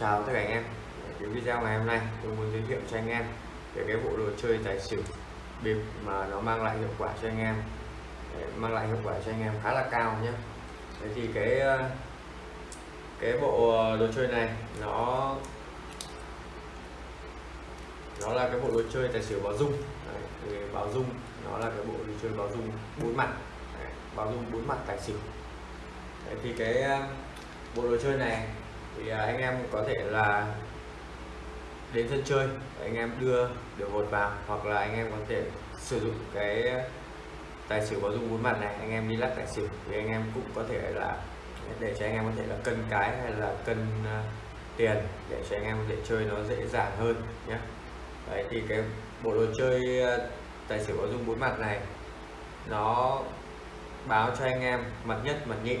chào tất cả anh em. Cái video ngày hôm nay tôi muốn giới thiệu cho anh em về cái bộ đồ chơi tài xỉu bịp mà nó mang lại hiệu quả cho anh em. Mang lại hiệu quả cho anh em khá là cao nhé. Thế thì cái ờ, cái bộ đồ chơi này nó nó là cái bộ đồ chơi tài xỉu báo dung. Đấy, thì báo dung nó là cái bộ đồ chơi báo dung bốn mặt. Đấy, báo dung bốn mặt tài xỉu. Đấy, thì cái ờ, bộ đồ chơi này thì à, anh em có thể là đến sân chơi anh em đưa được hột vào hoặc là anh em có thể sử dụng cái tài xỉu có dung bốn mặt này anh em đi lắc tài xỉu. Thì anh em cũng có thể là để cho anh em có thể là cân cái hay là cân uh, tiền để cho anh em có thể chơi nó dễ dàng hơn nhé. Đấy thì cái bộ đồ chơi uh, tài xỉu có dung bốn mặt này nó báo cho anh em mặt nhất mặt nhị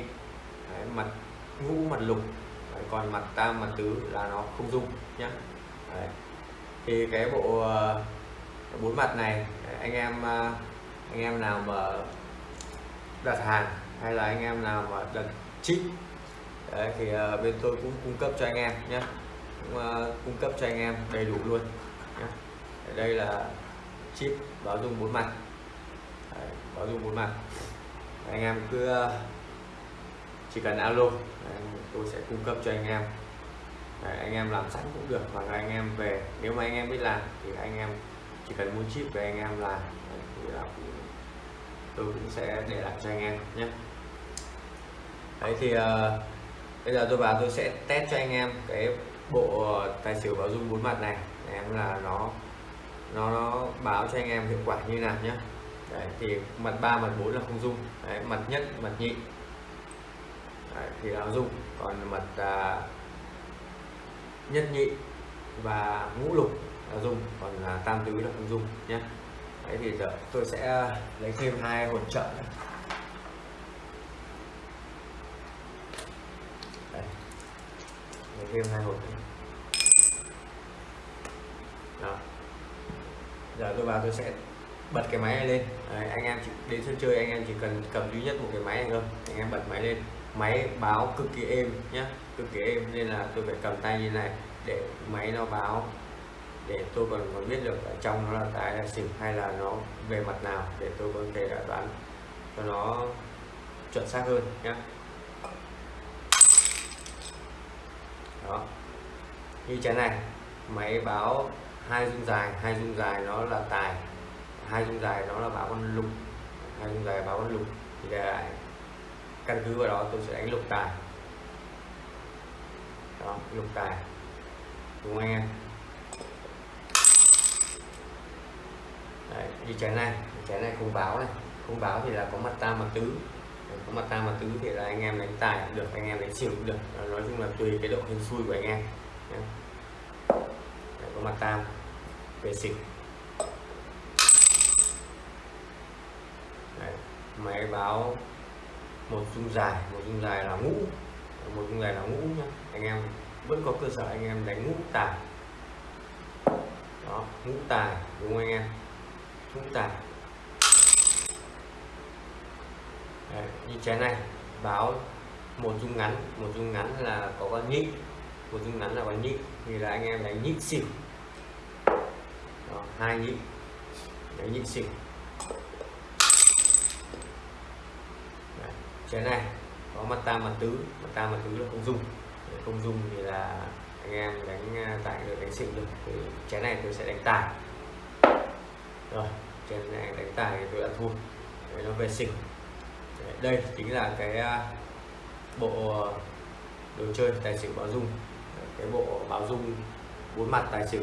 đấy, mặt ngũ mặt lục đấy, còn mặt tam mặt tứ là nó không dung nhé đấy. thì cái bộ uh, bốn mặt này anh em uh, anh em nào mà đặt hàng hay là anh em nào mà đặt chip Đấy, thì uh, bên tôi cũng cung cấp cho anh em nhé cũng, uh, cung cấp cho anh em đầy đủ luôn nhé. đây là chip báo dung bốn mặt Đấy, báo dung bốn mặt anh em cứ uh, chỉ cần alo. Tôi sẽ cung cấp cho anh em. Đấy, anh em làm sẵn cũng được hoặc là anh em về. Nếu mà anh em biết làm thì anh em chỉ cần mua chip về anh em làm. Đấy, thì là tôi cũng sẽ để lại cho anh em nhé. Đấy thì uh, bây giờ tôi vào tôi sẽ test cho anh em cái bộ tài xỉu báo dung bốn mặt này. Em là nó nó, nó báo cho anh em hiệu quả như nào nhé. Đấy, thì mặt ba mặt bốn là không dung. Đấy, mặt nhất mặt nhị đấy, thì là dung còn mật à, nhất nhị và ngũ lục là dung còn là tam tứ là không dung nhé đấy thì giờ tôi sẽ à, lấy thêm hai hỗn trợ này. Đấy. lấy thêm hai hỗn. Đó. giờ tôi vào tôi sẽ bật cái máy này lên đấy, anh em chỉ đến sân chơi anh em chỉ cần cầm duy nhất một cái máy này thôi anh em bật máy lên máy báo cực kỳ êm nhé cực kỳ êm nên là tôi phải cầm tay như này để máy nó báo, để tôi còn còn biết được ở trong nó là tài là xỉu hay là nó về mặt nào để tôi có thể đoán cho nó chuẩn xác hơn nhé đó, như trái này, máy báo hai dung dài, hai dung dài nó là tài, hai dung dài nó là báo con lục, hai dung dài báo con lục thì để căn cứ vào đó tôi sẽ đánh lục tài. Đó lục tài. Đúng không anh em? Đấy, như trái này trái này không báo này. Không báo thì là có mặt tam mặt tứ. Có mặt tam mặt tứ thì là anh em đánh tài được anh em đánh xỉu được. Nói chung là tùy cái độ hên xui của anh em. Đấy, có mặt tam về xỉu. Đấy, máy báo một dung dài một dung dài là ngũ. Một dung dài là ngũ nhá. Anh em vẫn có cơ sở anh em đánh ngũ tài. Đó ngũ tài đúng không anh em? Ngũ tài. Đấy, như trái này báo một dung ngắn. Một dung ngắn là có con nhị. Một dung ngắn là con nhị. Thì là anh em đánh nhị xỉu. Đó, hai nhị. Đánh nhị xỉu. Cái này có mặt tam mặt tứ mặt tam mặt tứ là không dung không dung thì là anh em đánh à, tại được đánh xỉu được thì trái này tôi sẽ đánh tài. Rồi trên này đánh tài thì tôi đã thua. Đấy, nó về xỉu đây chính là cái à, bộ đồ chơi tài xỉu báo dung. Cái bộ báo dung bốn mặt tài xỉu.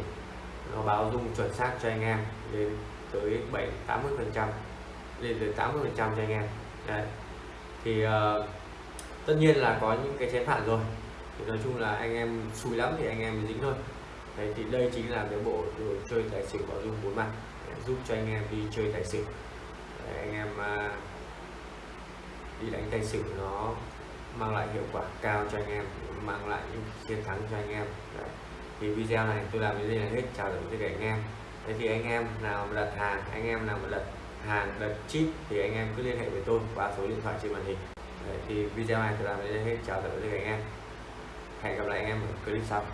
Nó báo dung chuẩn xác cho anh em lên tới 7 80 phần trăm lên tới 80 phần trăm cho anh em. Đấy thì uh, tất nhiên là có những cái chén phản rồi. Thì nói chung là anh em xui lắm thì anh em dính thôi. Đấy, thì đây chính là cái bộ đồ chơi tài xỉu có dung bốn mặt giúp cho anh em đi chơi tài xỉu. Đấy, anh em uh, đi đánh tài xỉu nó mang lại hiệu quả cao cho anh em mang lại những chiến thắng cho anh em. Đấy. thì video này tôi làm đến đây là hết. Chào tạm biệt anh em. Thế thì anh em nào đặt hàng anh em nào mà đặt hàng đặt chip thì anh em cứ liên hệ với tôi qua số điện thoại trên màn hình. Đấy, thì video này thì làm đến đây hết. Chào tạm biệt anh em. Hẹn gặp lại anh em ở clip sau.